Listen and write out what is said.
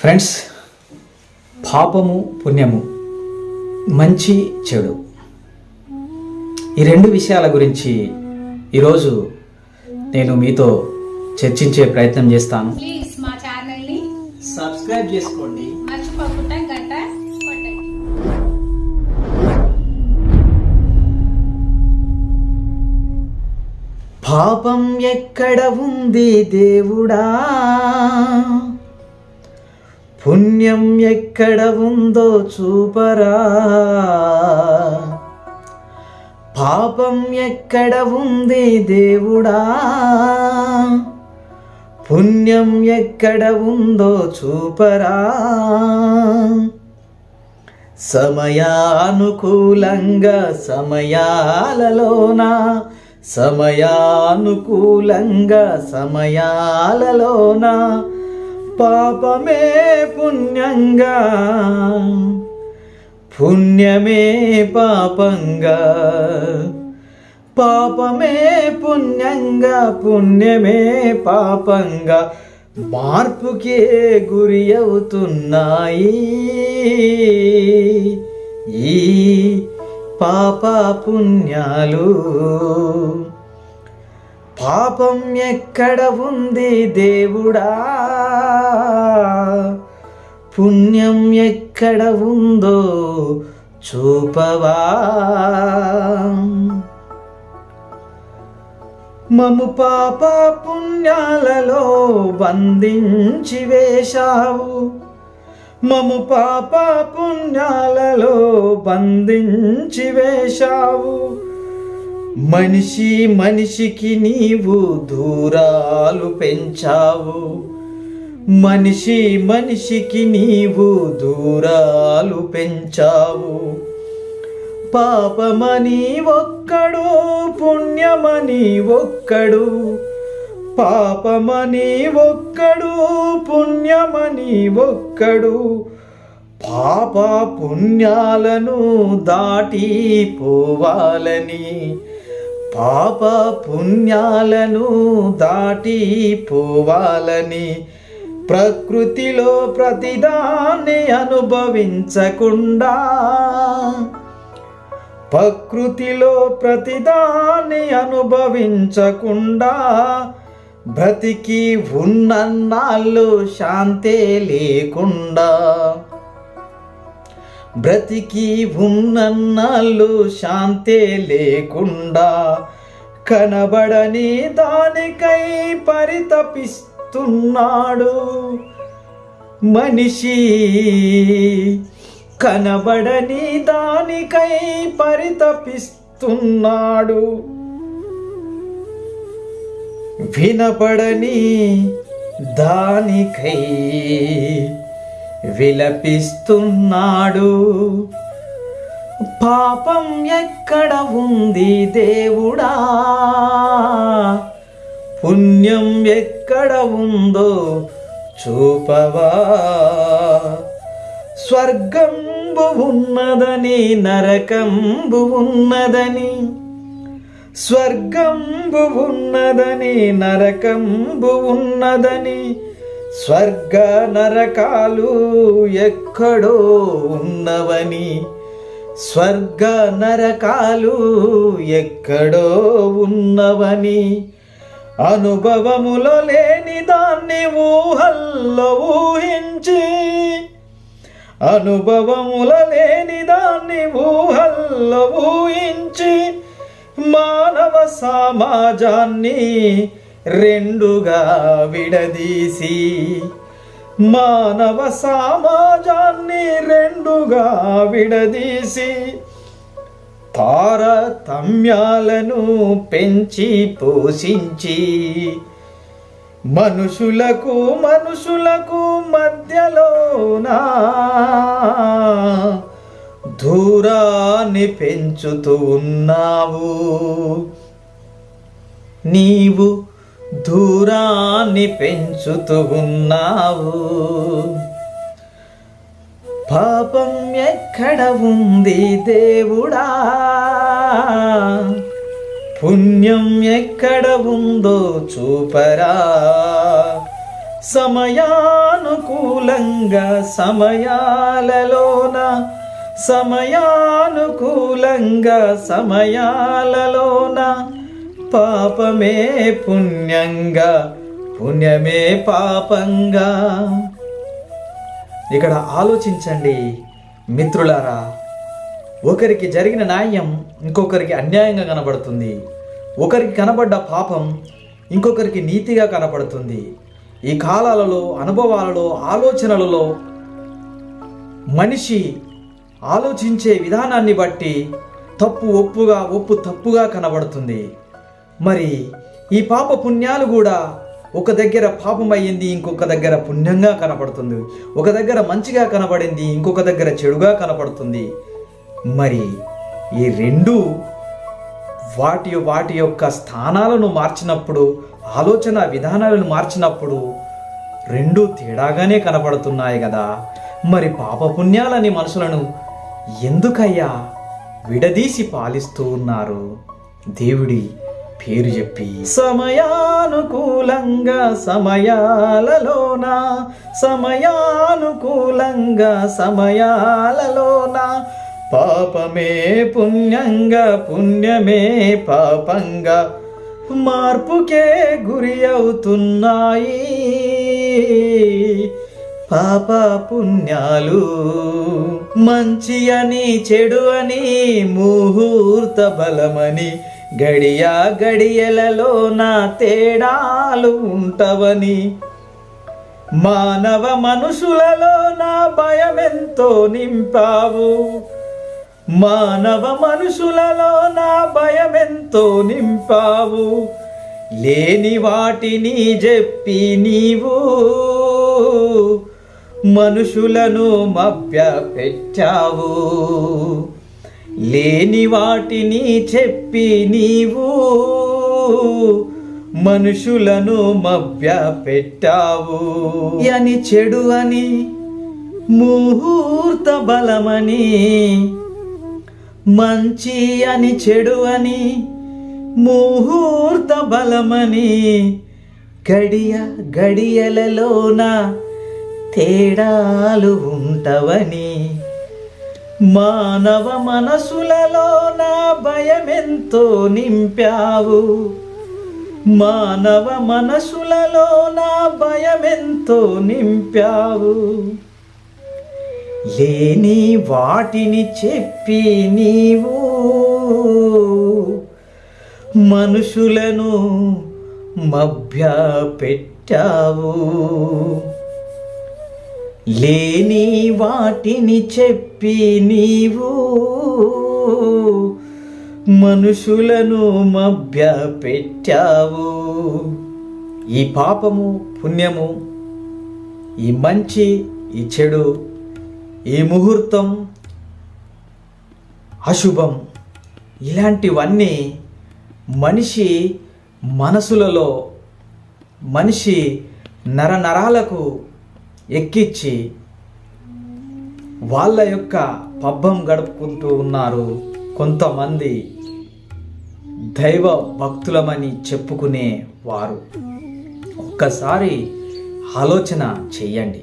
Friends పాపము పుణ్యము మంచి చెడు. ఈ రెండు విషయాల గురించి ఈరోజు నేను మీతో చర్చించే ప్రయత్నం చేస్తాను. ప్లీజ్ మా ఛానల్ని సబ్స్క్రైబ్ చేసుకోండి. మర్చిపోకుండా గంట కొట్టండి. పాపం ఎక్కడ ఉంది దేవుడా? పుణ్యం ఎక్కడ ఉందో చూపరా. పాపం ఎక్కడ ఉంది దేవుడా. పుణ్యం ఎక్కడ ఉందో చూపరా. సమయానుకూలంగా సమయాలలోన. సమయానుకూలంగా సమయాలలోన. పాపమే పుణ్యంగా పుణ్యమే పాపంగా. పాపమే పుణ్యంగా పుణ్యమే పాపంగా మార్పుకే గురి అవుతున్నాయి. ఈ పాప పుణ్యాలు పాపం ఎక్కడ ఉంది దేవుడా? పుణ్యం ఎక్కడ ఉందో చూపవా? మము పాప పుణ్యాలలో బంధించి వేశావు. మము పాప పుణ్యాలలో బంధించి వేశావు. మనిషి మనిషికి నీవు దూరాలు పెంచావు. మనిషి మనిషికి నీవు దూరాలు పెంచావు. పాపమని ఒక్కడు పుణ్యమని ఒక్కడు. పాపమని ఒక్కడు పుణ్యమని ఒక్కడు. పాప పుణ్యాలను దాటిపోవాలని పాప పుణ్యాలను దాటిపోవాలని ప్రకృతిలో ప్రతిదాన్ని అనుభవించకుండా ప్రకృతిలో ప్రతిదాన్ని అనుభవించకుండా బ్రతికి ఉన్నన్నాళ్ళు శాంతే లేకుండా బ్రతికి ఉన్నన్నాళ్ళు శాంతే లేకుండా కనబడని దానికై పరితపిస్తున్నాడు. మనిషి కనబడని దానికై పరితపిస్తున్నాడు. వినపడని దానికై విలపిస్తున్నాడు. పాపం ఎక్కడ ఉంది దేవుడా? పుణ్యం ఎక్కడ ఉందో చూపవా? స్వర్గంబు ఉన్నదని నరకంబు ఉన్నదని స్వర్గంబు ఉన్నదని నరకంబు ఉన్నదని స్వర్గ నరకాలు ఎక్కడో ఉన్నవని. స్వర్గ నరకాలు ఎక్కడో ఉన్నవని. అనుభవములో లేని దాన్ని ఊహల్లో ఊహించి. అనుభవముల లేని దాన్ని ఊహల్లో ఊహించి. మానవ సమాజాన్ని రెండుగా విడదీసి మానవ సమాజాన్ని రెండుగా విడదీసి తారతమ్యాలను పెంచి పోషించి మనుషులకు మనుషులకు మధ్యలోనా దూరాన్ని పెంచుతూ ఉన్నావు. నీవు దూరాన్ని పెంచుతూ ఉన్నావు. పాపం ఎక్కడ ఉంది దేవుడా? పుణ్యం ఎక్కడ ఉందో చూపరా. సమయానుకూలంగా సమయాలలోన సమయానుకూలంగా సమయాలలోన పాపమే పుణ్యంగా పుణ్యమే పాపంగా. ఇక్కడ ఆలోచించండి మిత్రులారా. ఒకరికి జరిగిన న్యాయం ఇంకొకరికి అన్యాయంగా కనబడుతుంది. ఒకరికి కనబడ్డ పాపం ఇంకొకరికి నీతిగా కనబడుతుంది. ఈ కాలాలలో అనుభవాలలో ఆలోచనలలో మనిషి ఆలోచించే విధానాన్ని బట్టి తప్పు ఒప్పుగా ఒప్పు తప్పుగా కనబడుతుంది. మరి ఈ పాప పుణ్యాలు కూడా ఒక దగ్గర పాపమయ్యింది ఇంకొక దగ్గర పుణ్యంగా కనపడుతుంది. ఒక దగ్గర మంచిగా కనబడింది ఇంకొక దగ్గర చెడుగా కనపడుతుంది. మరి ఈ రెండు వాటి వాటి యొక్క స్థానాలను మార్చినప్పుడు ఆలోచన విధానాలను మార్చినప్పుడు రెండు తేడాగానే కనపడుతున్నాయి కదా. మరి పాపపుణ్యాలని మనుషులను ఎందుకయ్యా విడదీసి పాలిస్తూ ఉన్నారు? దేవుడి పేరు చెప్పి. సమయానుకూలంగా సమయాలలోన సమయానుకూలంగా సమయాలలోన పాపమే పుణ్యంగా పుణ్యమే పాపంగా మార్పుకే గురి అవుతున్నాయి. పాప పుణ్యాలు మంచి అని చెడు అని ముహూర్త బలమని గడియ గడియలలో నా తేడాలు ఉంటవని. మానవ మనుషులలో నా భయమెంతో నింపావు. మానవ మనుషులలో నా భయమెంతో నింపావు. లేని వాటిని చెప్పి నీవు మనుషులను మభ్య పెట్టావు లేని వాటిని చెప్పి నీవు మనుషులను మభ్య పెట్టావు అని చెడు అని ముహూర్త బలమని మంచి అని చెడు అని ముహూర్త బలమని గడియ గడియలలోన తేడాలు ఉంటవని మానవ మనసులలో నా భయమెంతో నింపావు. మానవ మనసులలో నా భయమెంతో నింపావు. లేని వాటిని చెప్పి నీవు మనుషులను మభ్య పెట్టావు లేని వాటిని చెప్పి నీవు మనుషులను మభ్య పెట్టావు ఈ పాపము పుణ్యము ఈ మంచి ఈ చెడు ఈ ముహూర్తం అశుభం ఇలాంటివన్నీ మనిషి మనసులలో మనిషి నరనరాలకు ఎక్కిచ్చి వాళ్ళ యొక్క పబ్బం గడుపుకుంటూ ఉన్నారు. కొంతమంది దైవ భక్తులమని చెప్పుకునే వారు. ఒక్కసారి ఆలోచన చెయ్యండి